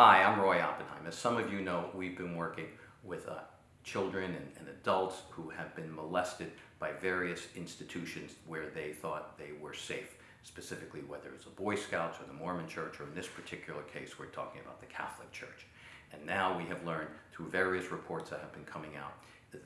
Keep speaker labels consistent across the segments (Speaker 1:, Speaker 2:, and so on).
Speaker 1: Hi, I'm Roy Oppenheim. As some of you know, we've been working with uh, children and, and adults who have been molested by various institutions where they thought they were safe, specifically whether it's the Boy Scouts or the Mormon Church, or in this particular case, we're talking about the Catholic Church. And now we have learned through various reports that have been coming out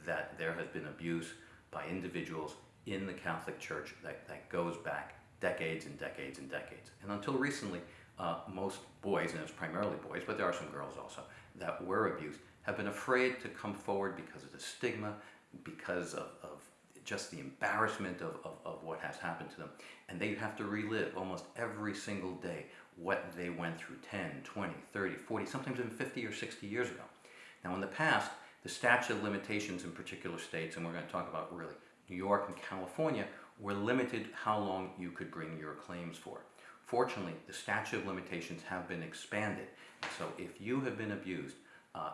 Speaker 1: that there has been abuse by individuals in the Catholic Church that, that goes back decades and decades and decades. And until recently, uh, most boys, and it's primarily boys, but there are some girls also, that were abused, have been afraid to come forward because of the stigma, because of, of just the embarrassment of, of, of, what has happened to them. And they have to relive almost every single day what they went through 10, 20, 30, 40, sometimes even 50 or 60 years ago. Now in the past, the statute of limitations in particular states, and we're going to talk about really New York and California, were limited how long you could bring your claims for. Fortunately, the statute of limitations have been expanded. So if you have been abused uh,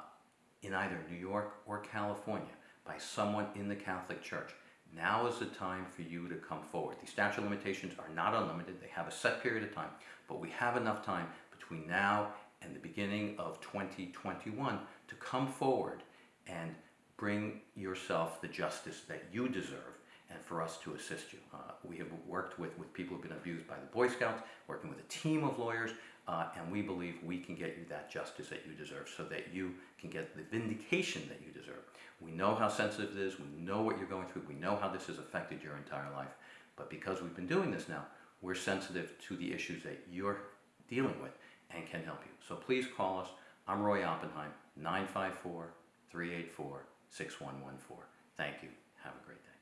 Speaker 1: in either New York or California by someone in the Catholic Church, now is the time for you to come forward. The statute of limitations are not unlimited. They have a set period of time, but we have enough time between now and the beginning of 2021 to come forward and bring yourself the justice that you deserve and for us to assist you. Uh, we have worked with, with people who have been abused by the Boy Scouts, working with a team of lawyers, uh, and we believe we can get you that justice that you deserve so that you can get the vindication that you deserve. We know how sensitive it is, we know what you're going through, we know how this has affected your entire life, but because we've been doing this now, we're sensitive to the issues that you're dealing with and can help you. So please call us. I'm Roy Oppenheim, 954 384 6114. Thank you. Have a great day.